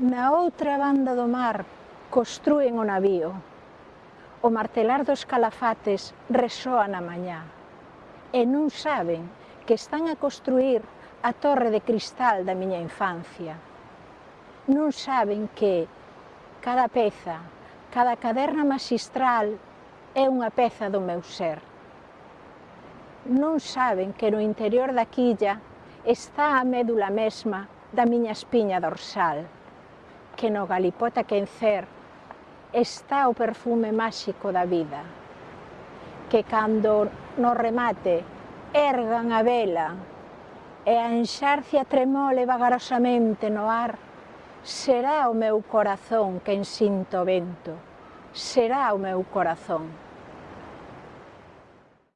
Na outra banda do mar construen o navío. O martelar dos calafates resoa na mañá. E non saben que están a construir a torre de cristal da miña infancia. Non saben que cada peza, cada caderna magistral é unha peza do meu ser. Non saben que no interior da quilla está a médula mesma da miña espiña dorsal que no Galipota Quencer está o perfume máxico da vida, que cando no remate ergan a vela e a enxarcia tremole vagarosamente no ar, será o meu corazón quen sinto o vento, será o meu corazón.